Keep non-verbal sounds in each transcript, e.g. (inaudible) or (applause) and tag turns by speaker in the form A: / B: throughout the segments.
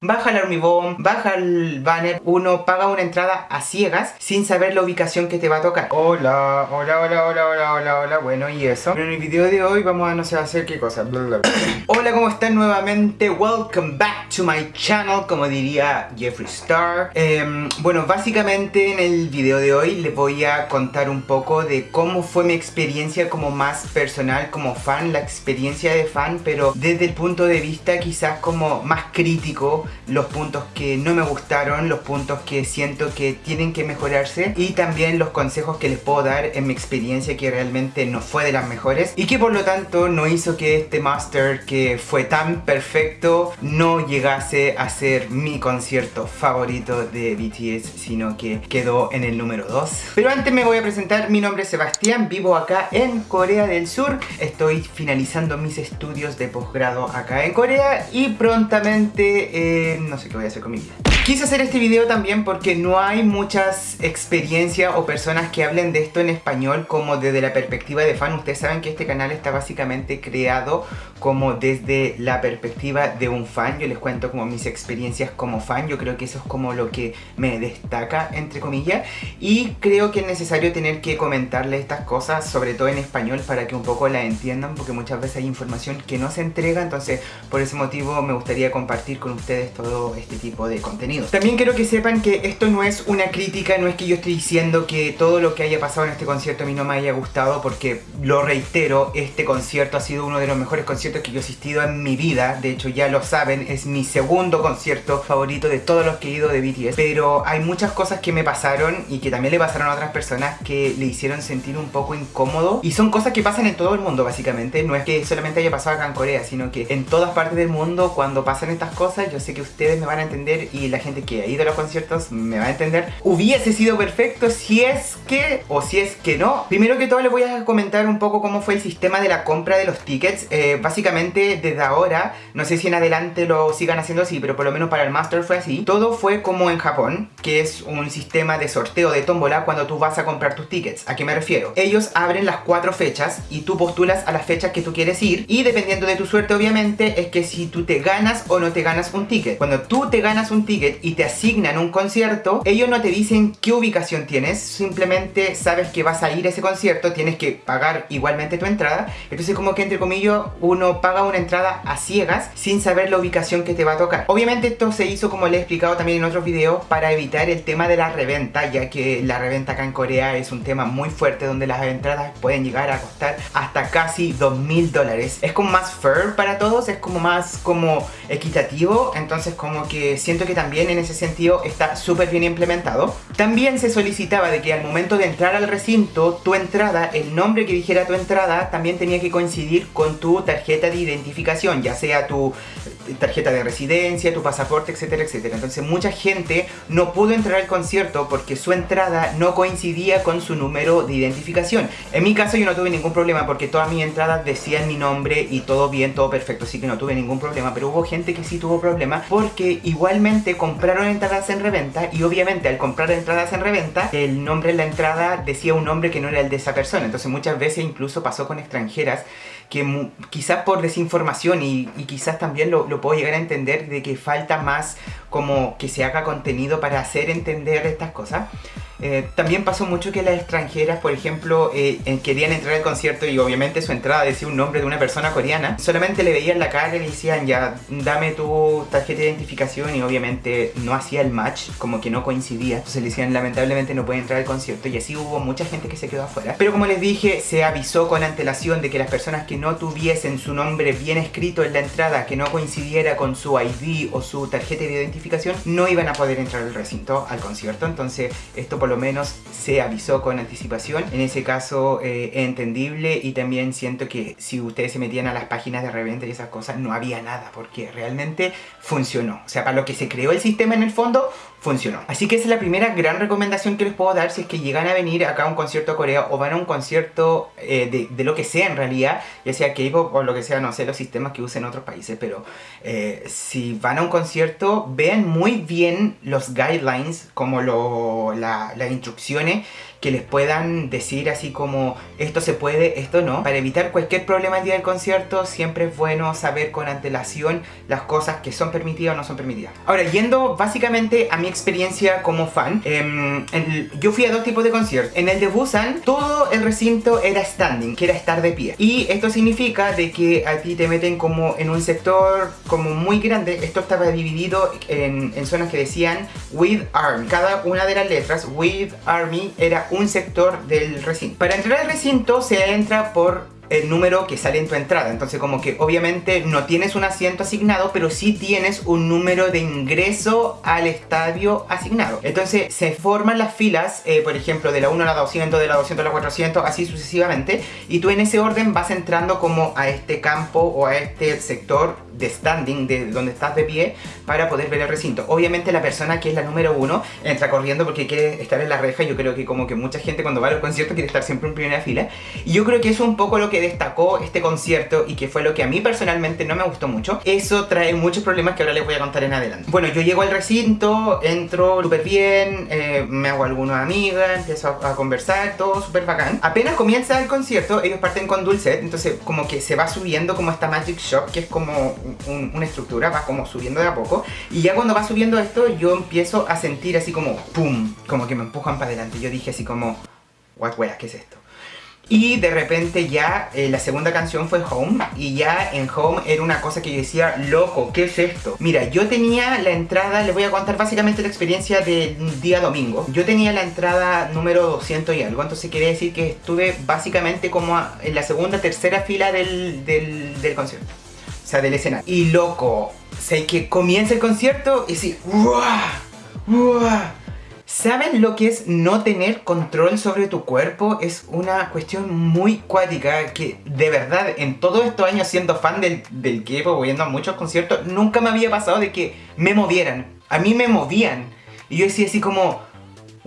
A: Baja el Army Bomb, baja el banner, uno paga una entrada a ciegas sin saber la ubicación que te va a tocar. Hola, hola, hola, hola, hola, hola, hola, bueno, y eso. Pero en el video de hoy vamos a no sé hacer qué cosa. (coughs) hola, ¿cómo están nuevamente? Welcome back to my channel, como diría Jeffree Star. Em, bueno, básicamente en el video de hoy les voy a contar un poco de cómo fue mi experiencia como más personal, como fan, la experiencia de fan, pero desde el punto de vista quizás como más crítico los puntos que no me gustaron, los puntos que siento que tienen que mejorarse y también los consejos que les puedo dar en mi experiencia que realmente no fue de las mejores y que por lo tanto no hizo que este master que fue tan perfecto no llegase a ser mi concierto favorito de BTS sino que quedó en el número 2 pero antes me voy a presentar, mi nombre es Sebastián, vivo acá en Corea del Sur. Estoy finalizando mis estudios de posgrado acá en Corea y prontamente eh, no sé qué voy a hacer con mi vida. Quise hacer este video también porque no hay muchas experiencias o personas que hablen de esto en español como desde la perspectiva de fan. Ustedes saben que este canal está básicamente creado como desde la perspectiva de un fan. Yo les cuento como mis experiencias como fan. Yo creo que eso es como lo que me destaca, entre comillas. Y creo que es necesario tener que comentarle estas cosas, sobre todo en español, para que un poco la entiendan, porque muchas veces hay información que no se entrega. Entonces, por ese motivo me gustaría compartir con ustedes todo este tipo de contenido. También quiero que sepan que esto no es una crítica, no es que yo estoy diciendo que todo lo que haya pasado en este concierto a mí no me haya gustado, porque lo reitero, este concierto ha sido uno de los mejores conciertos que yo he asistido en mi vida, de hecho ya lo saben, es mi segundo concierto favorito de todos los que he ido de BTS, pero hay muchas cosas que me pasaron y que también le pasaron a otras personas que le hicieron sentir un poco incómodo. Y son cosas que pasan en todo el mundo básicamente, no es que solamente haya pasado acá en Corea, sino que en todas partes del mundo cuando pasan estas cosas yo sé que ustedes me van a entender y la gente que ha ido a los conciertos me va a entender, hubiese sido perfecto si es que, o si es que no. Primero que todo les voy a comentar un poco cómo fue el sistema de la compra de los tickets. Eh, básicamente desde ahora, no sé si en adelante lo sigan haciendo así, pero por lo menos para el Master fue así. Todo fue como en Japón, que es un sistema de sorteo de tómbola cuando tú vas a comprar tus tickets. ¿A qué me refiero? Ellos abren las cuatro fechas y tú postulas a las fechas que tú quieres ir y dependiendo de tu suerte obviamente es que si tú te ganas o no te ganas un ticket. Cuando tú te ganas un ticket y te asignan un concierto, ellos no te dicen qué ubicación tienes, simplemente sabes que vas a ir a ese concierto, tienes que pagar igualmente tu entrada, entonces como que entre comillas uno paga una entrada a ciegas sin saber la ubicación que te va a tocar. Obviamente esto se hizo como le he explicado también en otros videos para evitar el tema de la reventa, ya que la reventa acá en Corea es un tema muy fuerte donde las entradas pueden llegar a costar hasta casi 2.000 dólares. Es como más fair para todos, es como más como equitativo, entonces como que siento que también en ese sentido está súper bien implementado. También se solicitaba de que al momento de entrar al recinto, tu entrada, el nombre que dijera tu entrada, también tenía que coincidir con tu tarjeta de identificación, ya sea tu tarjeta de residencia, tu pasaporte, etcétera, etcétera. Entonces mucha gente no pudo entrar al concierto porque su entrada no coincidía con su número de identificación. En mi caso yo no tuve ningún problema porque todas mis entradas decían mi nombre y todo bien, todo perfecto, así que no tuve ningún problema. Pero hubo gente que sí tuvo problemas porque igualmente compraron entradas en reventa y obviamente al comprar entradas en reventa el nombre en la entrada decía un nombre que no era el de esa persona. Entonces muchas veces incluso pasó con extranjeras que quizás por desinformación y, quizás también lo, lo, puedo llegar a entender de que falta más como que se haga contenido para hacer entender estas cosas. Eh, también pasó mucho que las extranjeras, por ejemplo, eh, querían entrar al concierto y obviamente su entrada decía un nombre de una persona coreana. Solamente le veían la cara y le decían ya, dame tu tarjeta de identificación y obviamente no hacía el match, como que no coincidía. Entonces le decían lamentablemente no puede entrar al concierto y así hubo mucha gente que se quedó afuera. Pero como les dije, se avisó con antelación de que las personas que no tuviesen su nombre bien escrito en la entrada, que no coincidiera con su ID o su tarjeta de identificación, no iban a poder entrar al recinto, al concierto. Entonces esto por lo menos se avisó con anticipación. En ese caso eh, entendible y también siento que si ustedes se metían a las páginas de reventa y esas cosas no había nada porque realmente funcionó. O sea, para lo que se creó el sistema en el fondo, funcionó. Así que esa es la primera gran recomendación que les puedo dar si es que llegan a venir acá a un concierto a Corea o van a un concierto eh, de, lo que sea en realidad, ya sea K-pop o lo que sea, no sé los sistemas que usen en otros países, pero eh, si van a un concierto, vean muy bien los guidelines, como lo, la, las instrucciones que les puedan decir así como esto se puede, esto no. Para evitar cualquier problema el día del concierto siempre es bueno saber con antelación las cosas que son permitidas o no son permitidas. Ahora, yendo básicamente a mi experiencia como fan, em, yo fui a dos tipos de conciertos. En el de Busan, todo el recinto era standing, que era estar de pie. Y esto significa de que a ti te meten como en un sector como muy grande. Esto estaba dividido en, en zonas que decían With Army. Cada una de las letras, With Army, era un sector del recinto. Para entrar al recinto se entra por el número que sale en tu entrada. Entonces como que obviamente no tienes un asiento asignado, pero sí tienes un número de ingreso al estadio asignado. Entonces se forman las filas, eh, por ejemplo, de la 1 a la 200, de la 200 a la 400, así sucesivamente. Y tú en ese orden vas entrando como a este campo o a este sector de standing, de donde estás de pie, para poder ver el recinto. Obviamente la persona que es la número uno entra corriendo porque quiere estar en la reja. Yo creo que como que mucha gente cuando va a los conciertos quiere estar siempre en primera fila. Y yo creo que eso es un poco lo que destacó este concierto y que fue lo que a mí personalmente no me gustó mucho. Eso trae muchos problemas que ahora les voy a contar en adelante. Bueno, yo llego al recinto, entro súper bien, eh, me hago alguna amiga, empiezo a, conversar, todo súper bacán. Apenas comienza el concierto, ellos parten con Dulcet, entonces como que se va subiendo como esta Magic Shop, que es como una estructura, va como subiendo de a poco. Y ya cuando va subiendo esto, yo empiezo a sentir así como ¡pum! Como que me empujan para adelante. Yo dije así como, what wea, ¿qué es esto? Y de repente ya eh, la segunda canción fue Home y ya en Home era una cosa que yo decía, loco, ¿qué es esto? Mira, yo tenía la entrada, les voy a contar básicamente la experiencia del día domingo. Yo tenía la entrada número 200 y algo, entonces quiere decir que estuve básicamente como en la segunda, tercera fila del, del concierto. O sea, del escenario. Y loco, sea, que comienza el concierto y así, ¿Saben lo que es no tener control sobre tu cuerpo? Es una cuestión muy cuática que de verdad en todos estos años siendo fan del, del K-pop, yendo a muchos conciertos, nunca me había pasado de que me movieran. A mí me movían. Y yo decía así como,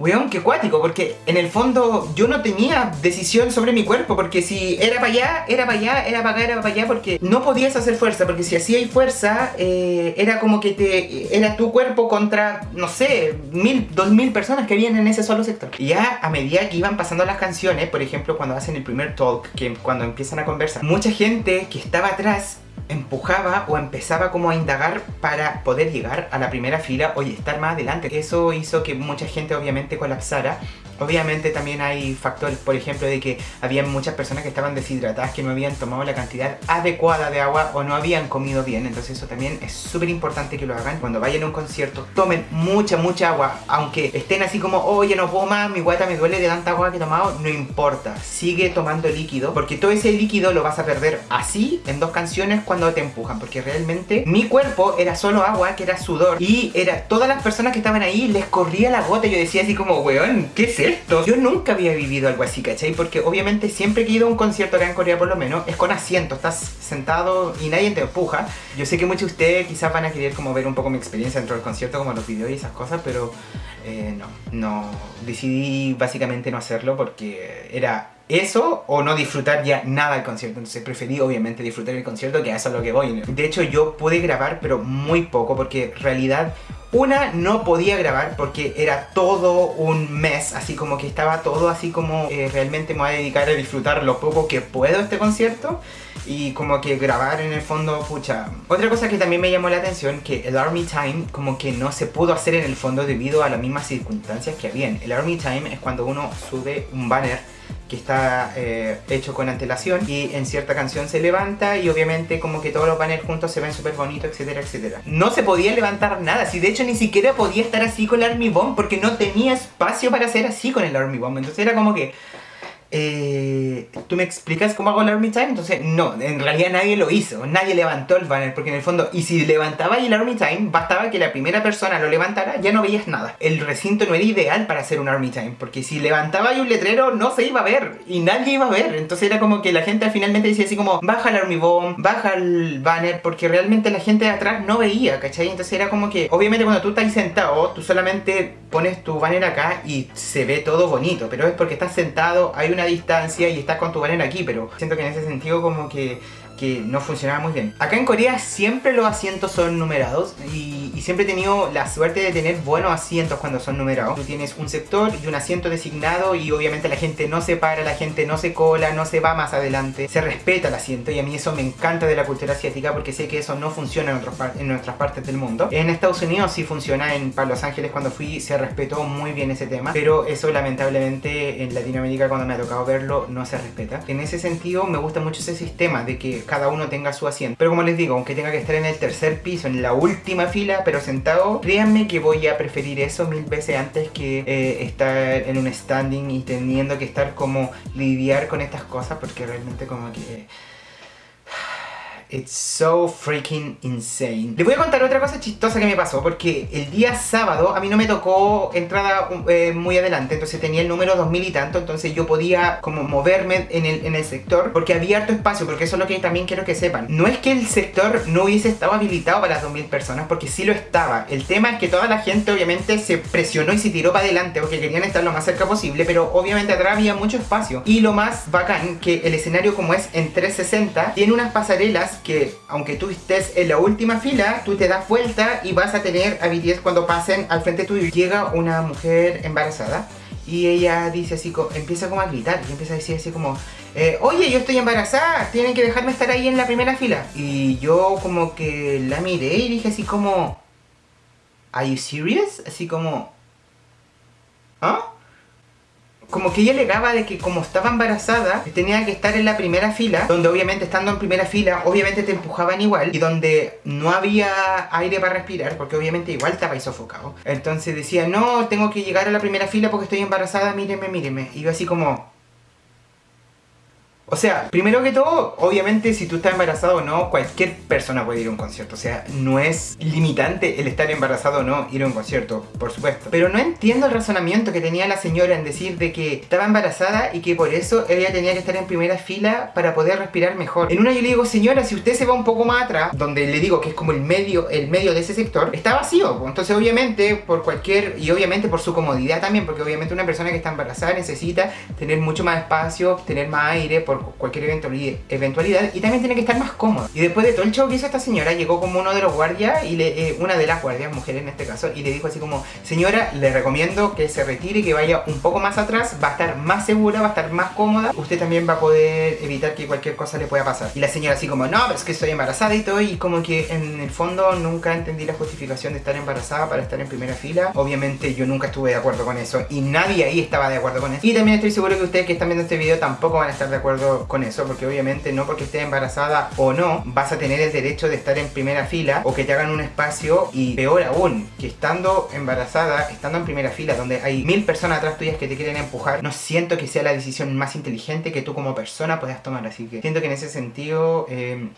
A: Weón, qué cuático, porque en el fondo yo no tenía decisión sobre mi cuerpo, porque si era para allá, era para allá, era para acá, era para allá, porque no podías hacer fuerza, porque si hacías fuerza, eh, era como que te era tu cuerpo contra, no sé, mil, dos mil personas que vienen en ese solo sector. Y ya a medida que iban pasando las canciones, por ejemplo, cuando hacen el primer talk, que cuando empiezan a conversar, mucha gente que estaba atrás empujaba o empezaba como a indagar para poder llegar a la primera fila o estar más adelante. Eso hizo que mucha gente obviamente colapsara Obviamente también hay factores, por ejemplo, de que había muchas personas que estaban deshidratadas, que no habían tomado la cantidad adecuada de agua o no habían comido bien. Entonces eso también es súper importante que lo hagan. Cuando vayan a un concierto, tomen mucha, mucha agua. Aunque estén así como, oye, no puedo más, mi guata me duele de tanta agua que he tomado, no importa. Sigue tomando líquido, porque todo ese líquido lo vas a perder así en dos canciones cuando te empujan. Porque realmente mi cuerpo era solo agua, que era sudor. Y era todas las personas que estaban ahí, les corría la gota. Y yo decía así como, weón, ¿qué es yo nunca había vivido algo así, ¿cachai? Porque obviamente siempre que he ido a un concierto acá en Corea por lo menos, es con asiento, estás sentado y nadie te empuja. Yo sé que muchos de ustedes quizás van a querer como ver un poco mi experiencia dentro del concierto, como los videos y esas cosas, pero eh, no, no, decidí básicamente no hacerlo porque era eso o no disfrutar ya nada del concierto. Entonces preferí obviamente disfrutar el concierto que a eso es lo que voy. De hecho yo pude grabar pero muy poco porque en realidad una, no podía grabar porque era todo un mes, así como que estaba todo así como eh, realmente me voy a dedicar a disfrutar lo poco que puedo este concierto y como que grabar en el fondo, pucha. Otra cosa que también me llamó la atención, que el Army Time como que no se pudo hacer en el fondo debido a las mismas circunstancias que habían. El Army Time es cuando uno sube un banner que está eh, hecho con antelación y en cierta canción se levanta y obviamente como que todos los banners juntos se ven súper bonitos, etcétera, etcétera. No se podía levantar nada, si de hecho ni siquiera podía estar así con el Army Bomb porque no tenía espacio para hacer así con el Army Bomb. Entonces era como que eh, ¿tú me explicas cómo hago el Army Time? Entonces, no, en realidad nadie lo hizo, nadie levantó el banner, porque en el fondo, y si levantaba el Army Time, bastaba que la primera persona lo levantara, ya no veías nada. El recinto no era ideal para hacer un Army Time, porque si levantaba ahí un letrero, no se iba a ver, y nadie iba a ver. Entonces era como que la gente finalmente decía así como, baja el Army Bomb, baja el banner, porque realmente la gente de atrás no veía, ¿cachai? Entonces era como que, obviamente cuando tú estás sentado, tú solamente pones tu banner acá y se ve todo bonito, pero es porque estás sentado, hay una distancia y estás con tu banner aquí, pero siento que en ese sentido como que que no funcionaba muy bien. Acá en Corea siempre los asientos son numerados y, siempre he tenido la suerte de tener buenos asientos cuando son numerados. Tú tienes un sector y un asiento designado y obviamente la gente no se para, la gente no se cola, no se va más adelante. Se respeta el asiento y a mí eso me encanta de la cultura asiática porque sé que eso no funciona en, otros en nuestras partes del mundo. En Estados Unidos sí funciona, en Los Ángeles cuando fui se respetó muy bien ese tema, pero eso lamentablemente en Latinoamérica cuando me ha tocado verlo no se respeta. En ese sentido me gusta mucho ese sistema de que cada uno tenga su asiento. Pero como les digo, aunque tenga que estar en el tercer piso, en la última fila, pero sentado, créanme que voy a preferir eso mil veces antes que eh, estar en un standing y teniendo que estar como lidiar con estas cosas porque realmente como que It's so freaking insane. Les voy a contar otra cosa chistosa que me pasó porque el día sábado a mí no me tocó entrada eh, muy adelante, entonces tenía el número 2000 y tanto, entonces yo podía como moverme en el, en el sector porque había harto espacio, porque eso es lo que también quiero que sepan. No es que el sector no hubiese estado habilitado para las 2000 personas, porque sí lo estaba. El tema es que toda la gente obviamente se presionó y se tiró para adelante porque querían estar lo más cerca posible, pero obviamente atrás había mucho espacio. Y lo más bacán, que el escenario como es en 360, tiene unas pasarelas que aunque tú estés en la última fila, tú te das vuelta y vas a tener a cuando pasen al frente tuyo. Llega una mujer embarazada y ella dice así, empieza como a gritar y empieza a decir así como eh, Oye, yo estoy embarazada, tienen que dejarme estar ahí en la primera fila. Y yo como que la miré y dije así como ¿Are you serious? Así como ¿Ah? Como que ella alegaba de que como estaba embarazada tenía que estar en la primera fila donde obviamente estando en primera fila obviamente te empujaban igual y donde no había aire para respirar porque obviamente igual estaba sofocado. Entonces decía no tengo que llegar a la primera fila porque estoy embarazada míreme míreme y así como o sea, primero que todo, obviamente si tú estás embarazado o no, cualquier persona puede ir a un concierto. O sea, no es limitante el estar embarazado o no ir a un concierto, por supuesto. Pero no entiendo el razonamiento que tenía la señora en decir de que estaba embarazada y que por eso ella tenía que estar en primera fila para poder respirar mejor. En una yo le digo, señora, si usted se va un poco más atrás, donde le digo que es como el medio, el medio de ese sector, está vacío. Entonces obviamente por cualquier, y obviamente por su comodidad también, porque obviamente una persona que está embarazada necesita tener mucho más espacio, tener más aire, por cualquier eventualidad y también tiene que estar más cómodo. Y después de todo el show que hizo esta señora, llegó como uno de los guardias y le, eh, una de las guardias, mujeres en este caso, y le dijo así como, señora, le recomiendo que se retire que vaya un poco más atrás, va a estar más segura, va a estar más cómoda, usted también va a poder evitar que cualquier cosa le pueda pasar. Y la señora así como, no, pero es que estoy embarazada y todo, y como que en el fondo nunca entendí la justificación de estar embarazada para estar en primera fila. Obviamente yo nunca estuve de acuerdo con eso y nadie ahí estaba de acuerdo con eso. Y también estoy seguro que ustedes que están viendo este video tampoco van a estar de acuerdo con eso, porque obviamente no porque estés embarazada o no, vas a tener el derecho de estar en primera fila o que te hagan un espacio y peor aún, que estando embarazada, estando en primera fila donde hay mil personas atrás tuyas que te quieren empujar, no siento que sea la decisión más inteligente que tú como persona puedas tomar, así que siento que en ese sentido... Eh,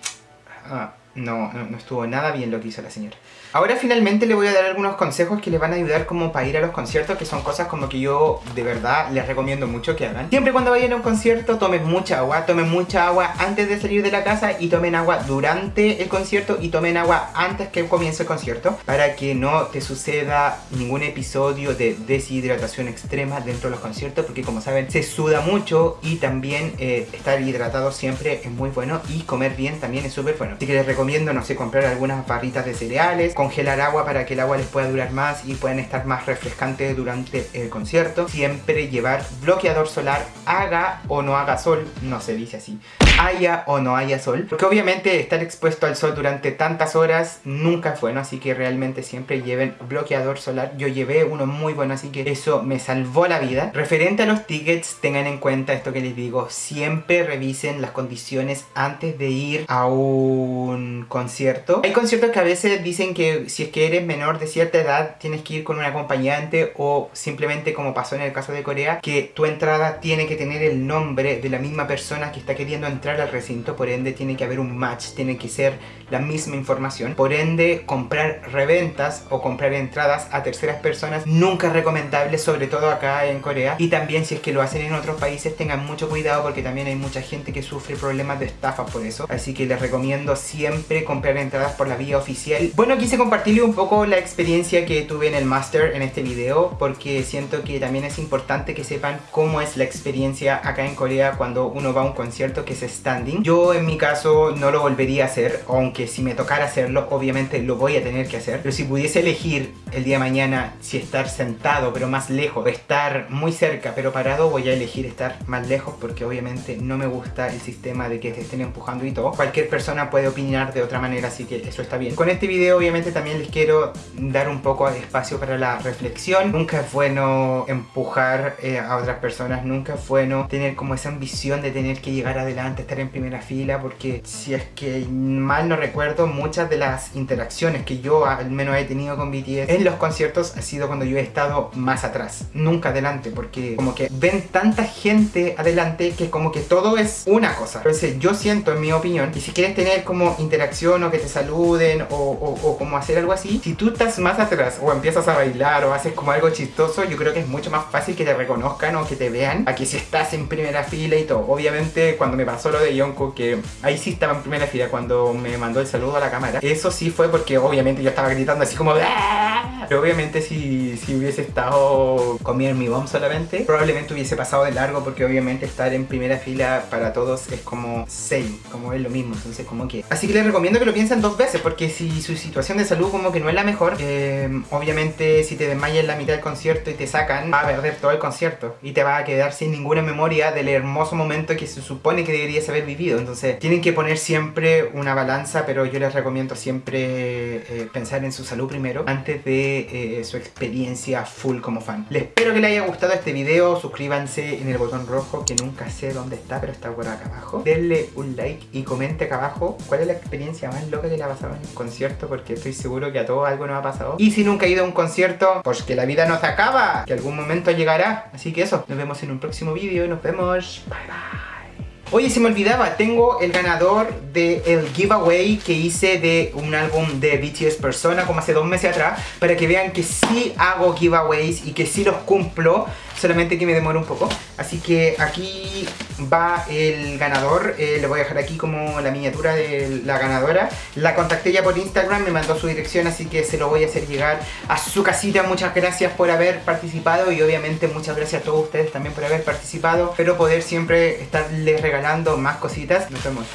A: ah, no, no, estuvo nada bien lo que hizo la señora. Ahora finalmente le voy a dar algunos consejos que le van a ayudar como para ir a los conciertos, que son cosas como que yo de verdad les recomiendo mucho que hagan. Siempre cuando vayan a un concierto tomen mucha agua, tomen mucha agua antes de salir de la casa y tomen agua durante el concierto y tomen agua antes que comience el concierto para que no te suceda ningún episodio de deshidratación extrema dentro de los conciertos porque como saben se suda mucho y también eh, estar hidratado siempre es muy bueno y comer bien también es súper bueno. Así que les recomiendo, no sé, comprar algunas barritas de cereales, congelar agua para que el agua les pueda durar más y puedan estar más refrescantes durante el concierto. Siempre llevar bloqueador solar, haga o no haga sol, no se dice así, haya o no haya sol. Porque obviamente estar expuesto al sol durante tantas horas nunca es bueno, así que realmente siempre lleven bloqueador solar. Yo llevé uno muy bueno, así que eso me salvó la vida. Referente a los tickets, tengan en cuenta esto que les digo, siempre revisen las condiciones antes de ir a un concierto. Hay conciertos que a veces dicen que si es que eres menor de cierta edad tienes que ir con un acompañante o simplemente como pasó en el caso de Corea que tu entrada tiene que tener el nombre de la misma persona que está queriendo entrar al recinto, por ende tiene que haber un match, tiene que ser la misma información. Por ende comprar reventas o comprar entradas a terceras personas nunca es recomendable, sobre todo acá en Corea. Y también si es que lo hacen en otros países tengan mucho cuidado porque también hay mucha gente que sufre problemas de estafa por eso. Así que les recomiendo siempre comprar entradas por la vía oficial. Bueno, quise compartirle un poco la experiencia que tuve en el Master en este video porque siento que también es importante que sepan cómo es la experiencia acá en Corea cuando uno va a un concierto que se standing. Yo en mi caso no lo volvería a hacer, aunque si me tocara hacerlo, obviamente lo voy a tener que hacer. Pero si pudiese elegir el día de mañana si estar sentado pero más lejos, o estar muy cerca pero parado, voy a elegir estar más lejos porque obviamente no me gusta el sistema de que te estén empujando y todo. Cualquier persona puede opinar de otra manera, así que eso está bien. Con este video obviamente también les quiero dar un poco de espacio para la reflexión. Nunca es bueno empujar eh, a otras personas, nunca es bueno tener como esa ambición de tener que llegar adelante, estar en primera fila, porque si es que mal no recuerdo, muchas de las interacciones que yo al menos he tenido con BTS en los conciertos ha sido cuando yo he estado más atrás, nunca adelante, porque como que ven tanta gente adelante que como que todo es una cosa. Entonces yo siento, en mi opinión, y si quieres tener como interacción o que te saluden o, o como hacer algo así, si tú estás más atrás o empiezas a bailar o haces como algo chistoso, yo creo que es mucho más fácil que te reconozcan o que te vean a que si estás en primera fila y todo. Obviamente cuando me pasó lo de Yonko, que ahí sí estaba en primera fila cuando me mandó el saludo a la cámara, eso sí fue porque obviamente yo estaba gritando así como ¡Ah!". (laughs) Pero obviamente si, si hubiese estado con mi bomb solamente, probablemente hubiese pasado de largo porque obviamente estar en primera fila para todos es como same, como es lo mismo, entonces como que... Así que les recomiendo que lo piensen dos veces porque si su situación de salud como que no es la mejor, eh, obviamente si te desmayas en la mitad del concierto y te sacan, va a perder todo el concierto y te va a quedar sin ninguna memoria del hermoso momento que se supone que deberías haber vivido. Entonces tienen que poner siempre una balanza, pero yo les recomiendo siempre eh, pensar en su salud primero antes de eh, su experiencia full como fan. Les espero que les haya gustado este video, suscríbanse en el botón rojo que nunca sé dónde está, pero está por acá abajo. Denle un like y comente acá abajo cuál es la experiencia más loca que le ha pasado en un concierto porque estoy seguro que a todos algo nos ha pasado. Y si nunca ha ido a un concierto, pues que la vida no se acaba, que algún momento llegará. Así que eso, nos vemos en un próximo vídeo y nos vemos. Bye bye. Oye, se me olvidaba, tengo el ganador del giveaway que hice de un álbum de BTS Persona como hace dos meses atrás para que vean que sí hago giveaways y que sí los cumplo solamente que me demora un poco. Así que aquí va el ganador, eh, le voy a dejar aquí como la miniatura de la ganadora. La contacté ya por Instagram, me mandó su dirección, así que se lo voy a hacer llegar a su casita. Muchas gracias por haber participado y obviamente muchas gracias a todos ustedes también por haber participado. Espero poder siempre estarles regalando más cositas. Nos vemos.